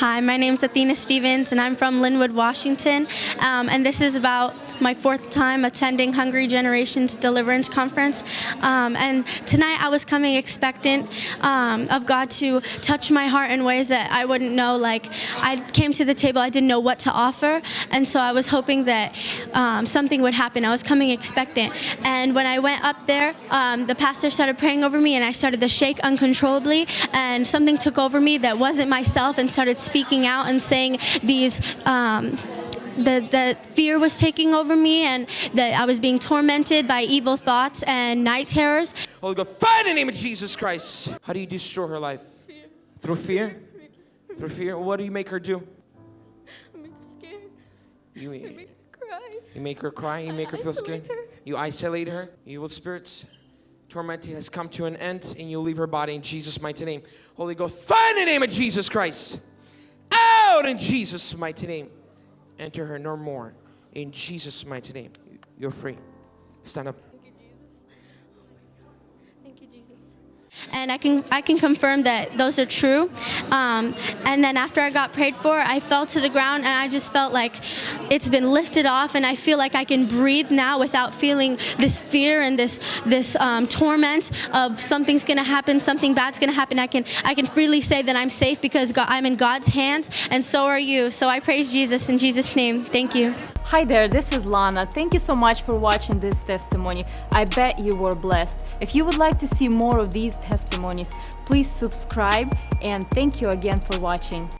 Hi, my name is Athena Stevens, and I'm from Lynnwood, Washington. Um, and this is about my fourth time attending Hungry Generation's Deliverance Conference. Um, and tonight I was coming expectant um, of God to touch my heart in ways that I wouldn't know. Like, I came to the table, I didn't know what to offer. And so I was hoping that um, something would happen. I was coming expectant. And when I went up there, um, the pastor started praying over me, and I started to shake uncontrollably. And something took over me that wasn't myself and started speaking out and saying these. The, the fear was taking over me and that I was being tormented by evil thoughts and night terrors. Holy Ghost, fire in the name of Jesus Christ. How do you destroy her life? Fear. Through fear? Through fear? What do you make her do? I make her scared. You, I make her cry. you make her cry, you I make her feel scared. her. You isolate her. Evil spirits. Tormenting has come to an end, and you leave her body in Jesus' mighty name. Holy Ghost, fire in the name of Jesus Christ. Out in Jesus' mighty name. Enter her no more. In Jesus' mighty name. You're free. Stand up. Thank you, Jesus. Oh And I can I can confirm that those are true. Um, and then after I got prayed for, I fell to the ground and I just felt like it's been lifted off, and I feel like I can breathe now without feeling this fear and this this um, torment of something's gonna happen, something bad's gonna happen. I can I can freely say that I'm safe because God, I'm in God's hands, and so are you. So I praise Jesus in Jesus' name. Thank you. Hi there, this is Lana. Thank you so much for watching this testimony. I bet you were blessed. If you would like to see more of these testimonies, please subscribe and thank you again for watching.